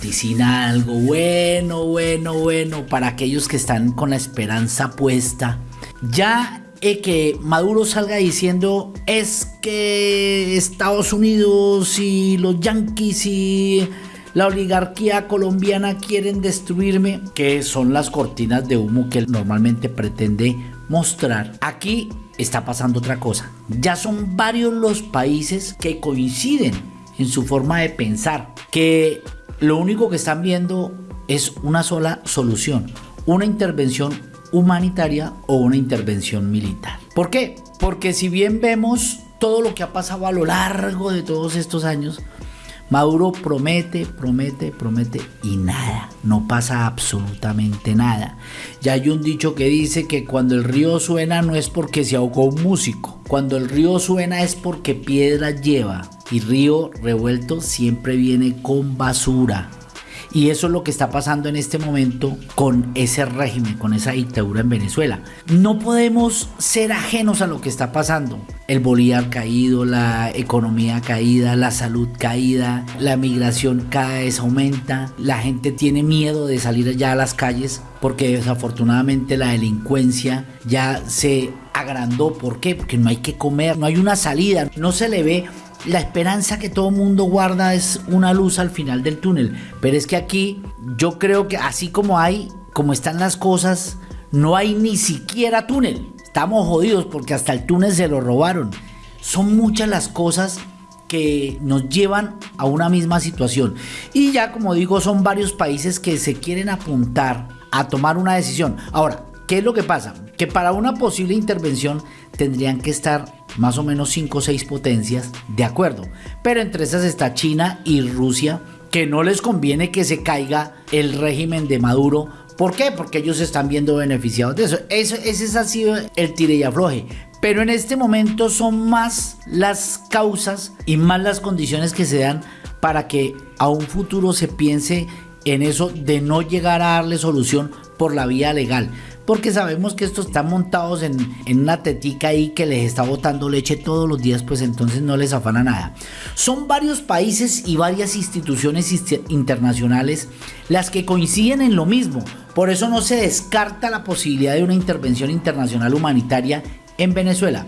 vaticina algo bueno, bueno, bueno para aquellos que están con la esperanza puesta. Ya que Maduro salga diciendo es que Estados Unidos y los yanquis y la oligarquía colombiana quieren destruirme, que son las cortinas de humo que normalmente pretende mostrar. Aquí está pasando otra cosa. Ya son varios los países que coinciden en su forma de pensar, que lo único que están viendo es una sola solución, una intervención humanitaria o una intervención militar. ¿Por qué? Porque si bien vemos todo lo que ha pasado a lo largo de todos estos años, Maduro promete, promete, promete y nada, no pasa absolutamente nada. Ya hay un dicho que dice que cuando el río suena no es porque se ahogó un músico, cuando el río suena es porque piedra lleva y río revuelto siempre viene con basura. Y eso es lo que está pasando en este momento con ese régimen, con esa dictadura en Venezuela. No podemos ser ajenos a lo que está pasando. El bolívar caído, la economía caída, la salud caída, la migración cada vez aumenta, la gente tiene miedo de salir allá a las calles porque desafortunadamente la delincuencia ya se agrandó. ¿Por qué? Porque no hay que comer, no hay una salida, no se le ve la esperanza que todo mundo guarda es una luz al final del túnel. Pero es que aquí yo creo que así como hay, como están las cosas, no hay ni siquiera túnel. Estamos jodidos porque hasta el túnel se lo robaron. Son muchas las cosas que nos llevan a una misma situación. Y ya como digo, son varios países que se quieren apuntar a tomar una decisión. Ahora, ¿qué es lo que pasa? Que para una posible intervención tendrían que estar más o menos 5 o 6 potencias, de acuerdo. Pero entre esas está China y Rusia, que no les conviene que se caiga el régimen de Maduro. ¿Por qué? Porque ellos están viendo beneficiados de eso. eso ese ha sido el tire y afloje. Pero en este momento son más las causas y más las condiciones que se dan para que a un futuro se piense en eso de no llegar a darle solución por la vía legal porque sabemos que estos están montados en, una tetica ahí que les está botando leche todos los días, pues entonces no les afana nada. Son varios países y varias instituciones internacionales las que coinciden en lo mismo, por eso no se descarta la posibilidad de una intervención internacional humanitaria en Venezuela.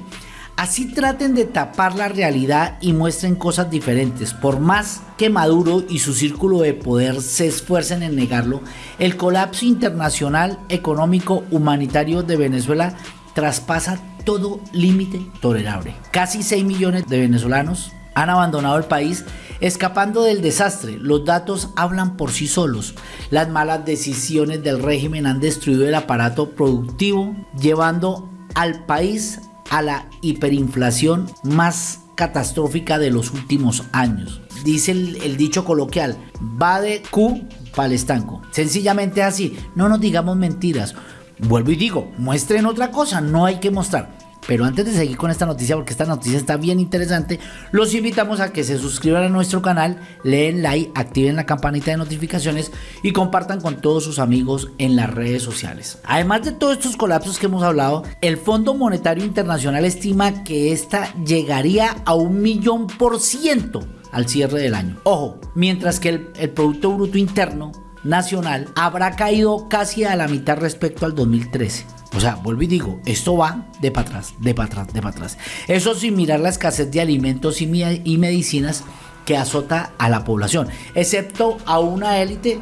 Así traten de tapar la realidad y muestren cosas diferentes. Por más que Maduro y su círculo de poder se esfuercen en negarlo, el colapso internacional económico humanitario de Venezuela traspasa todo límite tolerable. Casi 6 millones de venezolanos han abandonado el país escapando del desastre. Los datos hablan por sí solos. Las malas decisiones del régimen han destruido el aparato productivo, llevando al país a la hiperinflación más catastrófica de los últimos años. Dice el, dicho coloquial, va de Q para el estanco. Sencillamente así, no nos digamos mentiras. Vuelvo y digo, muestren otra cosa, no hay que mostrar. Pero antes de seguir con esta noticia, porque esta noticia está bien interesante, los invitamos a que se suscriban a nuestro canal, leen like, activen la campanita de notificaciones y compartan con todos sus amigos en las redes sociales. Además de todos estos colapsos que hemos hablado, el Fondo Monetario Internacional estima que esta llegaría a un millón por ciento al cierre del año. Ojo, mientras que el, el Producto Bruto Interno Nacional habrá caído casi a la mitad respecto al 2013. O sea, vuelvo y digo, esto va de para atrás, de para atrás, de para atrás. Eso sin mirar la escasez de alimentos y, y medicinas que azota a la población, excepto a una élite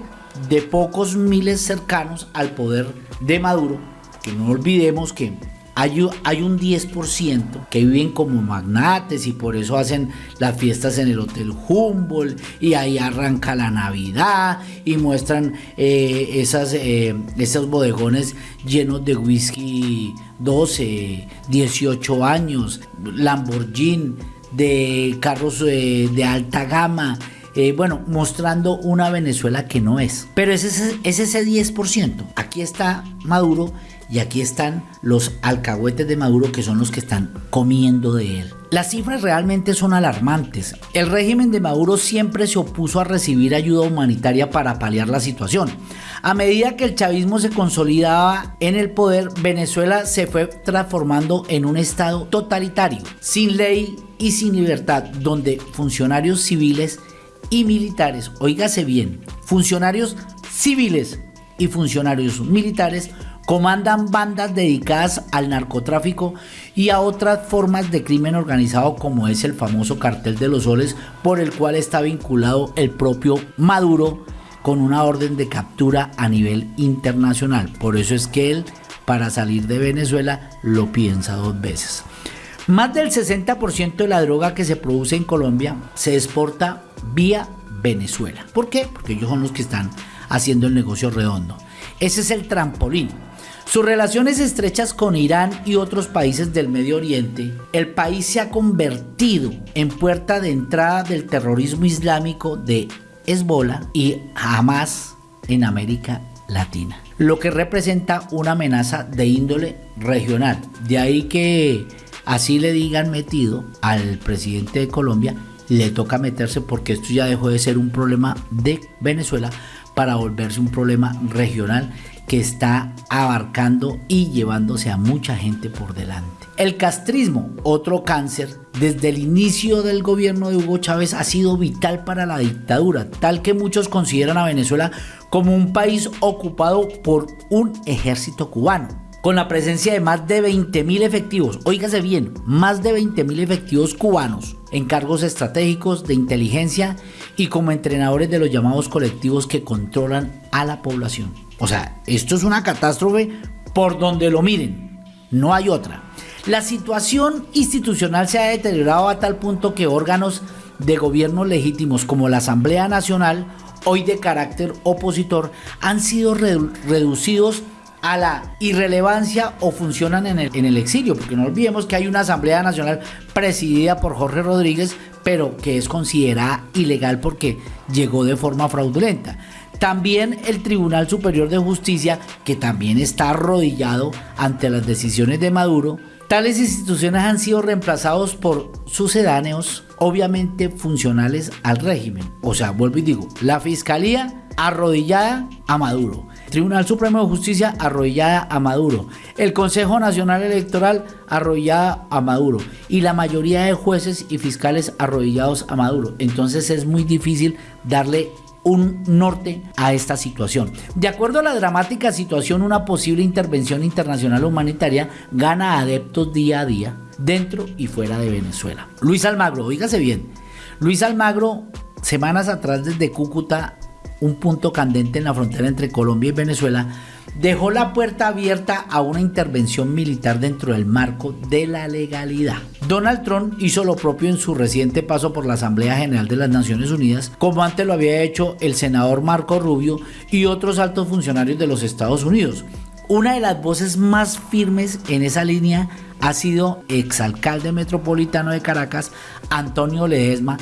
de pocos miles cercanos al poder de Maduro, que no olvidemos que hay, un 10% que viven como magnates y por eso hacen las fiestas en el Hotel Humboldt y ahí arranca la Navidad y muestran eh, esas, eh, esos bodegones llenos de whisky 12, 18 años, Lamborghini, de carros eh, de alta gama. Bueno, mostrando una Venezuela que no es. Pero es ese, es ese 10%. Aquí está Maduro y aquí están los alcahuetes de Maduro que son los que están comiendo de él. Las cifras realmente son alarmantes. El régimen de Maduro siempre se opuso a recibir ayuda humanitaria para paliar la situación. A medida que el chavismo se consolidaba en el poder, Venezuela se fue transformando en un estado totalitario, sin ley y sin libertad, donde funcionarios civiles y militares, oígase bien, funcionarios civiles y funcionarios militares comandan bandas dedicadas al narcotráfico y a otras formas de crimen organizado como es el famoso cartel de los soles por el cual está vinculado el propio Maduro con una orden de captura a nivel internacional. Por eso es que él para salir de Venezuela lo piensa dos veces. Más del 60% de la droga que se produce en Colombia se exporta vía Venezuela. ¿Por qué? Porque ellos son los que están haciendo el negocio redondo. Ese es el trampolín. Sus relaciones estrechas con Irán y otros países del Medio Oriente, el país se ha convertido en puerta de entrada del terrorismo islámico de Hezbollah y Hamas en América Latina, lo que representa una amenaza de índole regional. De ahí que así le digan metido al presidente de Colombia, le toca meterse porque esto ya dejó de ser un problema de Venezuela para volverse un problema regional que está abarcando y llevándose a mucha gente por delante. El castrismo, otro cáncer, desde el inicio del gobierno de Hugo Chávez ha sido vital para la dictadura, tal que muchos consideran a Venezuela como un país ocupado por un ejército cubano con la presencia de más de 20.000 efectivos, oígase bien, más de 20.000 efectivos cubanos en cargos estratégicos de inteligencia y como entrenadores de los llamados colectivos que controlan a la población. O sea, esto es una catástrofe por donde lo miren, no hay otra. La situación institucional se ha deteriorado a tal punto que órganos de gobierno legítimos como la Asamblea Nacional, hoy de carácter opositor, han sido reducidos a la irrelevancia o funcionan en el, en el exilio, porque no olvidemos que hay una Asamblea Nacional presidida por Jorge Rodríguez, pero que es considerada ilegal porque llegó de forma fraudulenta. También el Tribunal Superior de Justicia, que también está arrodillado ante las decisiones de Maduro. Tales instituciones han sido reemplazados por sucedáneos, obviamente funcionales al régimen. O sea, vuelvo y digo, la Fiscalía arrodillada a Maduro. Tribunal Supremo de Justicia arrodillada a Maduro. El Consejo Nacional Electoral arrodillada a Maduro. Y la mayoría de jueces y fiscales arrodillados a Maduro. Entonces es muy difícil darle un norte a esta situación. De acuerdo a la dramática situación, una posible intervención internacional humanitaria gana adeptos día a día dentro y fuera de Venezuela. Luis Almagro, oígase bien. Luis Almagro, semanas atrás desde Cúcuta, un punto candente en la frontera entre Colombia y Venezuela, dejó la puerta abierta a una intervención militar dentro del marco de la legalidad. Donald Trump hizo lo propio en su reciente paso por la Asamblea General de las Naciones Unidas, como antes lo había hecho el senador Marco Rubio y otros altos funcionarios de los Estados Unidos. Una de las voces más firmes en esa línea ha sido exalcalde metropolitano de Caracas, Antonio Ledesma,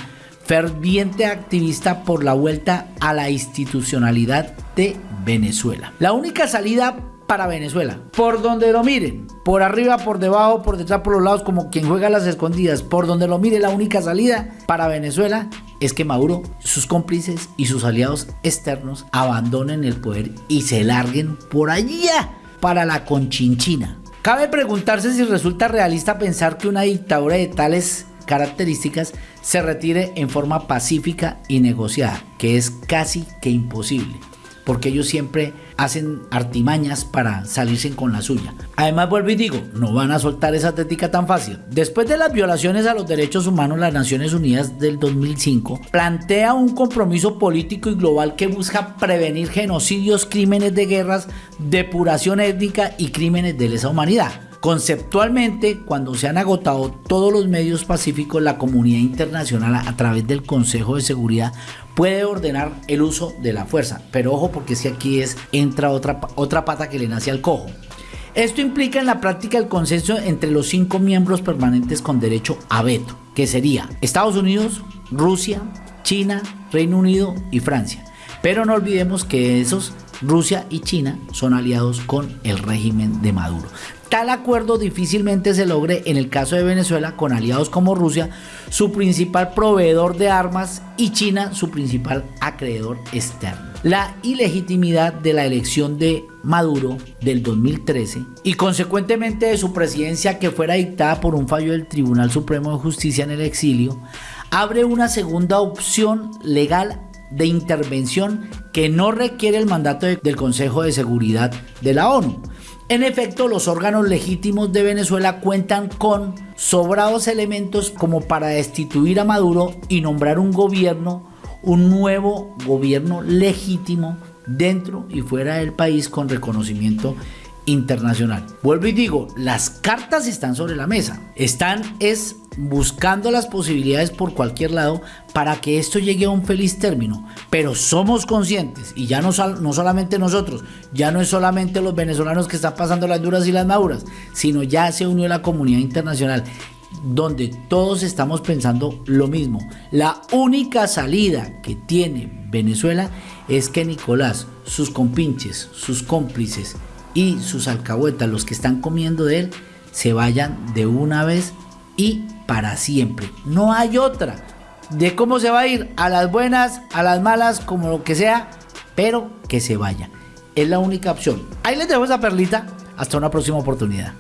ferviente activista por la vuelta a la institucionalidad de Venezuela. La única salida para Venezuela, por donde lo miren, por arriba, por debajo, por detrás, por los lados, como quien juega las escondidas, por donde lo mire, la única salida para Venezuela es que Maduro, sus cómplices y sus aliados externos abandonen el poder y se larguen por allá para la Conchinchina. Cabe preguntarse si resulta realista pensar que una dictadura de tales características se retire en forma pacífica y negociada, que es casi que imposible porque ellos siempre hacen artimañas para salirse con la suya. Además, vuelvo y digo, no van a soltar esa tética tan fácil. Después de las violaciones a los derechos humanos, las Naciones Unidas del 2005 plantea un compromiso político y global que busca prevenir genocidios, crímenes de guerras, depuración étnica y crímenes de lesa humanidad. Conceptualmente, cuando se han agotado todos los medios pacíficos, la comunidad internacional a través del Consejo de Seguridad puede ordenar el uso de la fuerza. Pero ojo porque si aquí es, entra otra, otra pata que le nace al cojo. Esto implica en la práctica el consenso entre los cinco miembros permanentes con derecho a veto, que sería Estados Unidos, Rusia, China, Reino Unido y Francia. Pero no olvidemos que esos Rusia y China son aliados con el régimen de Maduro. Tal acuerdo difícilmente se logre en el caso de Venezuela con aliados como Rusia, su principal proveedor de armas, y China, su principal acreedor externo. La ilegitimidad de la elección de Maduro del 2013 y consecuentemente de su presidencia que fuera dictada por un fallo del Tribunal Supremo de Justicia en el exilio abre una segunda opción legal de intervención que no requiere el mandato del Consejo de Seguridad de la ONU. En efecto, los órganos legítimos de Venezuela cuentan con sobrados elementos como para destituir a Maduro y nombrar un gobierno, un nuevo gobierno legítimo dentro y fuera del país con reconocimiento internacional. Vuelvo y digo, las cartas están sobre la mesa. Están es buscando las posibilidades por cualquier lado para que esto llegue a un feliz término. Pero somos conscientes, y ya no, no solamente nosotros, ya no es solamente los venezolanos que están pasando las duras y las maduras, sino ya se unió la comunidad internacional donde todos estamos pensando lo mismo. La única salida que tiene Venezuela es que Nicolás, sus compinches, sus cómplices y sus alcahuetas, los que están comiendo de él, se vayan de una vez y para siempre. No hay otra. De cómo se va a ir, a las buenas, a las malas, como lo que sea, pero que se vaya. Es la única opción. Ahí les dejo esa perlita. Hasta una próxima oportunidad.